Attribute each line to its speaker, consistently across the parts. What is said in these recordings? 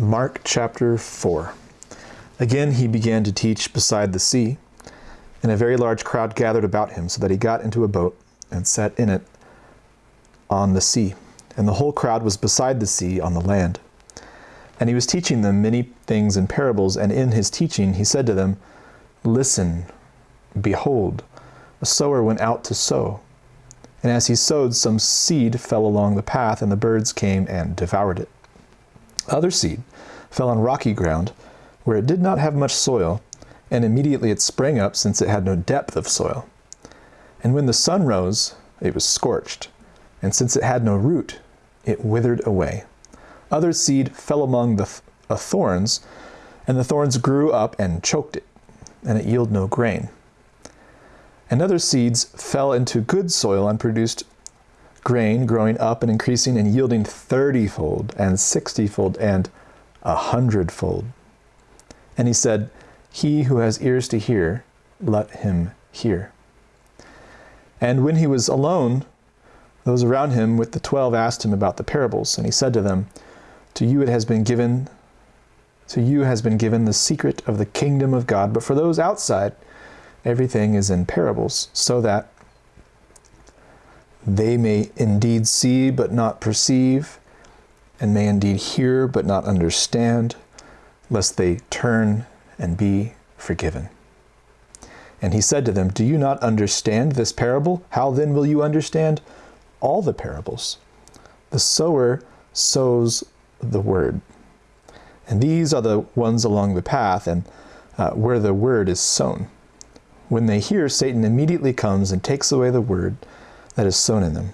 Speaker 1: Mark chapter 4. Again he began to teach beside the sea, and a very large crowd gathered about him, so that he got into a boat and sat in it on the sea. And the whole crowd was beside the sea on the land. And he was teaching them many things in parables, and in his teaching he said to them, Listen, behold, a sower went out to sow. And as he sowed, some seed fell along the path, and the birds came and devoured it. Other seed fell on rocky ground, where it did not have much soil, and immediately it sprang up, since it had no depth of soil. And when the sun rose, it was scorched, and since it had no root, it withered away. Other seed fell among the th uh, thorns, and the thorns grew up and choked it, and it yielded no grain. And other seeds fell into good soil and produced grain, growing up and increasing and yielding thirtyfold and sixtyfold and a hundredfold. And he said, He who has ears to hear, let him hear. And when he was alone, those around him with the twelve asked him about the parables, and he said to them, To you it has been given, to you has been given the secret of the kingdom of God, but for those outside, everything is in parables, so that they may indeed see but not perceive, and may indeed hear but not understand, lest they turn and be forgiven. And he said to them, Do you not understand this parable? How then will you understand all the parables? The sower sows the word. And these are the ones along the path and uh, where the word is sown. When they hear, Satan immediately comes and takes away the word that is sown in them.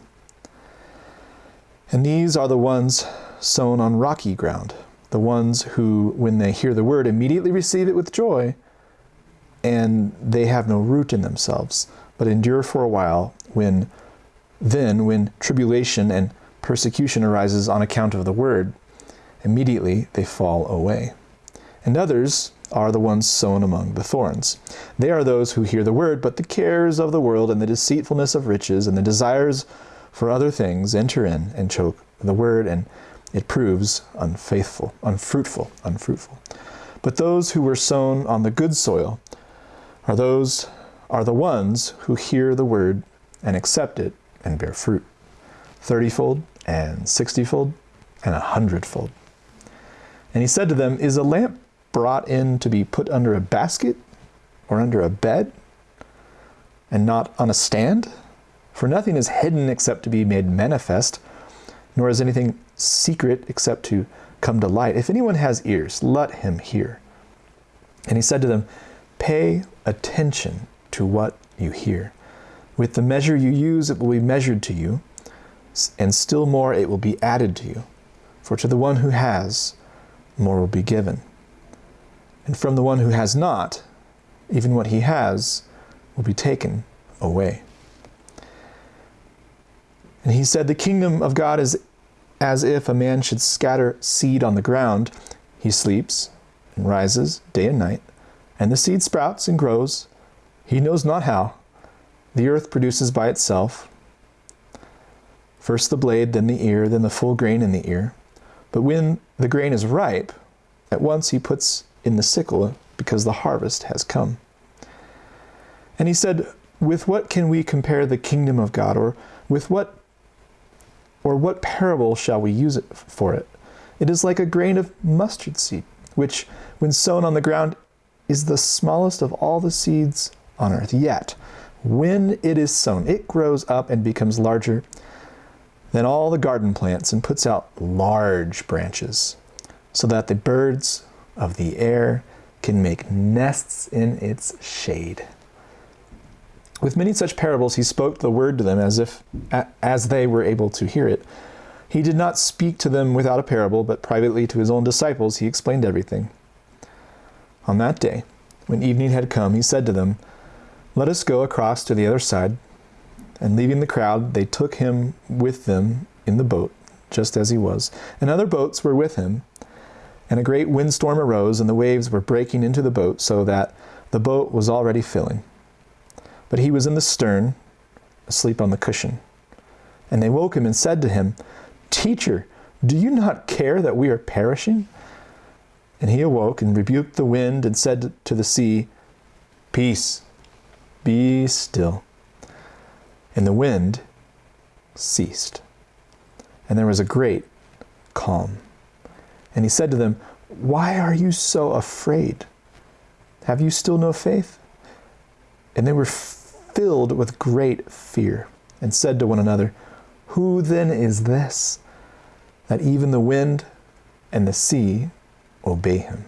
Speaker 1: And these are the ones sown on rocky ground, the ones who, when they hear the word, immediately receive it with joy, and they have no root in themselves, but endure for a while, when then, when tribulation and persecution arises on account of the word, immediately they fall away. And others are the ones sown among the thorns. They are those who hear the word, but the cares of the world and the deceitfulness of riches and the desires for other things enter in and choke the word, and it proves unfaithful, unfruitful, unfruitful. But those who were sown on the good soil are those are the ones who hear the word and accept it and bear fruit, thirtyfold and sixtyfold and a hundredfold. And he said to them, Is a lamp brought in to be put under a basket or under a bed and not on a stand? For nothing is hidden except to be made manifest, nor is anything secret except to come to light. If anyone has ears, let him hear. And he said to them, Pay attention to what you hear. With the measure you use, it will be measured to you, and still more it will be added to you. For to the one who has, more will be given. And from the one who has not, even what he has will be taken away. And he said, The kingdom of God is as if a man should scatter seed on the ground. He sleeps and rises day and night, and the seed sprouts and grows. He knows not how. The earth produces by itself first the blade, then the ear, then the full grain in the ear. But when the grain is ripe, at once he puts in the sickle because the harvest has come. And he said, With what can we compare the kingdom of God? Or with what or what parable shall we use it for it? It is like a grain of mustard seed, which, when sown on the ground, is the smallest of all the seeds on earth. Yet, when it is sown, it grows up and becomes larger than all the garden plants and puts out large branches, so that the birds of the air can make nests in its shade. With many such parables, he spoke the word to them as if as they were able to hear it. He did not speak to them without a parable, but privately to his own disciples he explained everything. On that day, when evening had come, he said to them, Let us go across to the other side. And leaving the crowd, they took him with them in the boat, just as he was. And other boats were with him. And a great windstorm arose, and the waves were breaking into the boat, so that the boat was already filling. But he was in the stern, asleep on the cushion. And they woke him and said to him, Teacher, do you not care that we are perishing? And he awoke and rebuked the wind and said to the sea, Peace, be still. And the wind ceased. And there was a great calm. And he said to them, Why are you so afraid? Have you still no faith? And they were filled with great fear and said to one another, Who then is this that even the wind and the sea obey him?